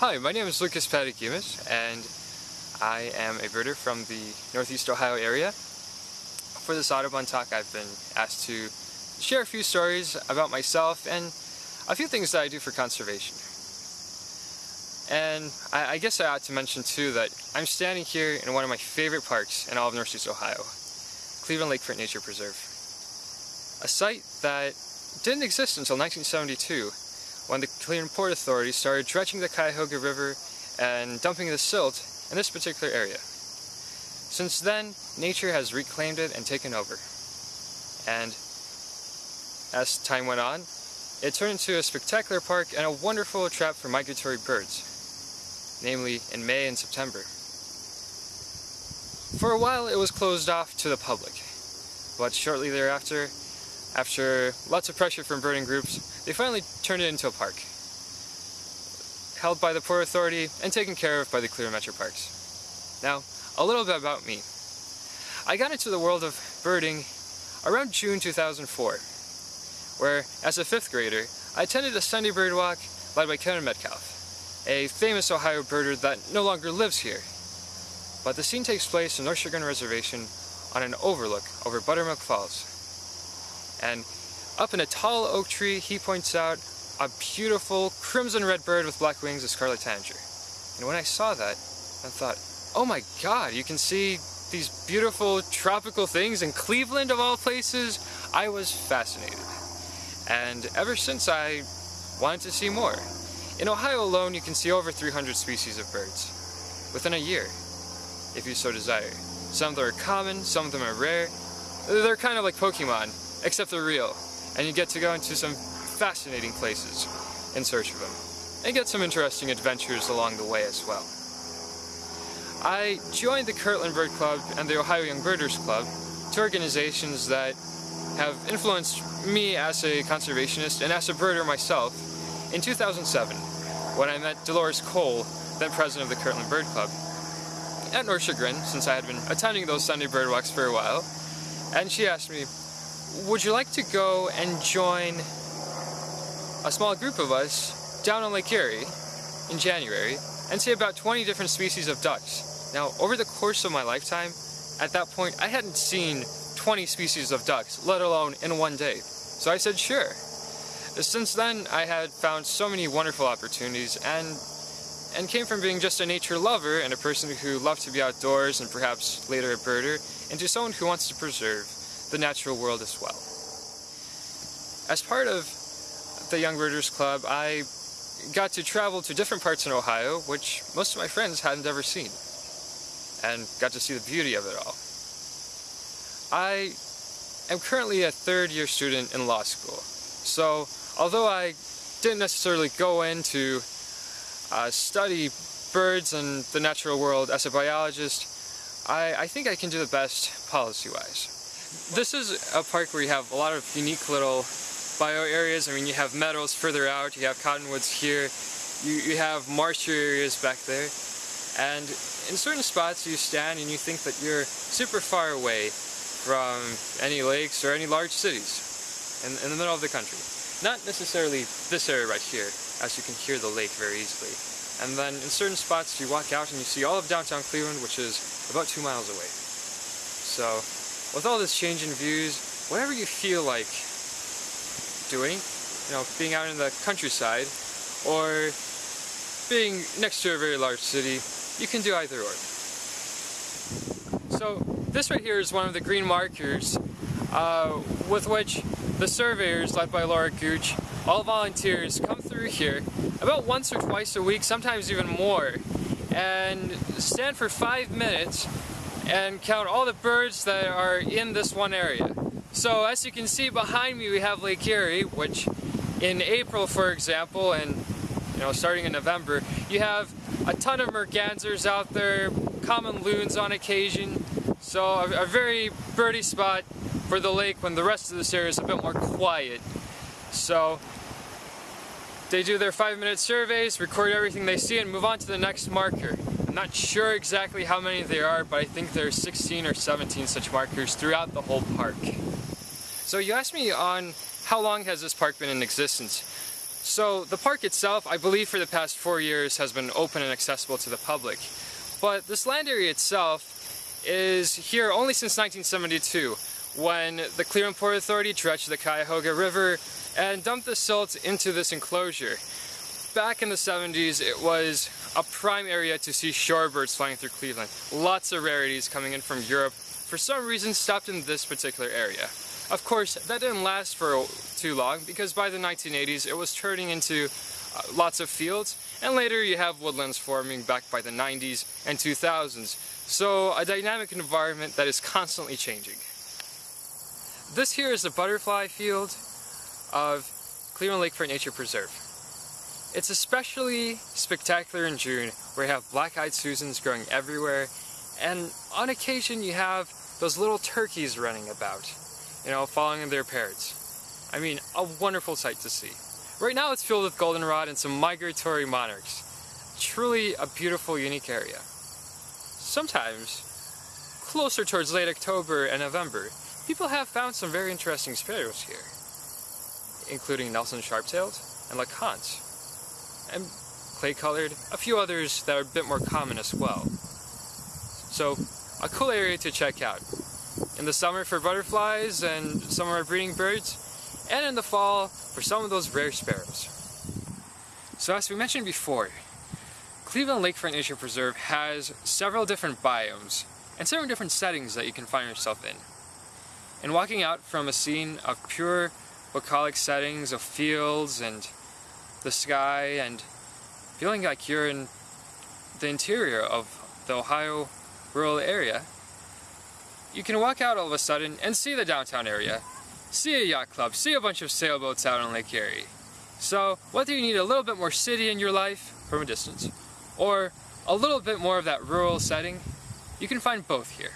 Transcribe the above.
Hi, my name is Lucas Padegimas and I am a birder from the Northeast Ohio area. For this Audubon talk I've been asked to share a few stories about myself and a few things that I do for conservation. And I, I guess I ought to mention too that I'm standing here in one of my favorite parks in all of Northeast Ohio, Cleveland Lakefront Nature Preserve. A site that didn't exist until 1972 when the Cleveland Port Authority started dredging the Cuyahoga River and dumping the silt in this particular area. Since then, nature has reclaimed it and taken over. And as time went on, it turned into a spectacular park and a wonderful trap for migratory birds, namely in May and September. For a while it was closed off to the public, but shortly thereafter, after lots of pressure from birding groups, they finally turned it into a park, held by the Port Authority and taken care of by the Cleveland Metro Parks. Now, a little bit about me. I got into the world of birding around June 2004, where, as a fifth grader, I attended a Sunday bird walk led by Kevin Metcalf, a famous Ohio birder that no longer lives here. But the scene takes place in North Chagrin Reservation on an overlook over Buttermilk Falls. And up in a tall oak tree, he points out a beautiful crimson red bird with black wings, a scarlet tanager. And when I saw that, I thought, oh my god, you can see these beautiful tropical things in Cleveland of all places. I was fascinated. And ever since I wanted to see more. In Ohio alone, you can see over 300 species of birds within a year, if you so desire. Some of them are common, some of them are rare. They're kind of like Pokemon, except they're real. And you get to go into some fascinating places in search of them. And get some interesting adventures along the way as well. I joined the Kirtland Bird Club and the Ohio Young Birders Club, two organizations that have influenced me as a conservationist and as a birder myself in 2007 when I met Dolores Cole, then president of the Kirtland Bird Club, at North Chagrin, since I had been attending those Sunday bird walks for a while, and she asked me, would you like to go and join a small group of us down on Lake Erie in January and see about 20 different species of ducks. Now, over the course of my lifetime, at that point, I hadn't seen 20 species of ducks, let alone in one day. So I said, sure. Since then, I had found so many wonderful opportunities and and came from being just a nature lover and a person who loved to be outdoors and perhaps later a birder, into someone who wants to preserve the natural world as well. As part of the Young Birders Club, I got to travel to different parts in Ohio, which most of my friends hadn't ever seen, and got to see the beauty of it all. I am currently a third year student in law school, so although I didn't necessarily go in to uh, study birds and the natural world as a biologist, I, I think I can do the best policy-wise. This is a park where you have a lot of unique little bio areas. I mean, you have meadows further out, you have cottonwoods here, you, you have marshy areas back there. And in certain spots you stand and you think that you're super far away from any lakes or any large cities in, in the middle of the country. Not necessarily this area right here, as you can hear the lake very easily. And then in certain spots you walk out and you see all of downtown Cleveland, which is about two miles away. So with all this change in views, whatever you feel like doing, you know, being out in the countryside or being next to a very large city, you can do either or. So this right here is one of the green markers uh, with which the surveyors led by Laura Gooch, all volunteers, come through here about once or twice a week, sometimes even more, and stand for five minutes and count all the birds that are in this one area. So as you can see behind me we have Lake Erie, which in April for example, and you know starting in November, you have a ton of mergansers out there, common loons on occasion, so a, a very birdie spot for the lake when the rest of this area is a bit more quiet. So they do their five minute surveys, record everything they see, and move on to the next marker. Not sure exactly how many there are, but I think there are 16 or 17 such markers throughout the whole park. So you asked me on how long has this park been in existence. So the park itself, I believe for the past four years, has been open and accessible to the public. But this land area itself is here only since 1972, when the Cleveland Port Authority dredged the Cuyahoga River and dumped the silt into this enclosure. Back in the 70s, it was a prime area to see shorebirds flying through Cleveland. Lots of rarities coming in from Europe, for some reason stopped in this particular area. Of course, that didn't last for too long because by the 1980s it was turning into uh, lots of fields and later you have woodlands forming back by the 90s and 2000s. So a dynamic environment that is constantly changing. This here is the butterfly field of Cleveland Lakefront Nature Preserve. It's especially spectacular in June where you have black-eyed Susans growing everywhere and on occasion you have those little turkeys running about you know, following their parents. I mean, a wonderful sight to see. Right now it's filled with goldenrod and some migratory monarchs. Truly a beautiful, unique area. Sometimes, closer towards late October and November, people have found some very interesting sparrows here, including Nelson Sharp-tailed and LeConte, and clay-colored, a few others that are a bit more common as well. So, a cool area to check out in the summer for butterflies and some of our breeding birds, and in the fall for some of those rare sparrows. So as we mentioned before, Cleveland Lakefront Nature Preserve has several different biomes and several different settings that you can find yourself in. And walking out from a scene of pure bucolic settings of fields and the sky and feeling like you're in the interior of the Ohio rural area you can walk out all of a sudden and see the downtown area, see a yacht club, see a bunch of sailboats out on Lake Erie. So whether you need a little bit more city in your life from a distance, or a little bit more of that rural setting, you can find both here.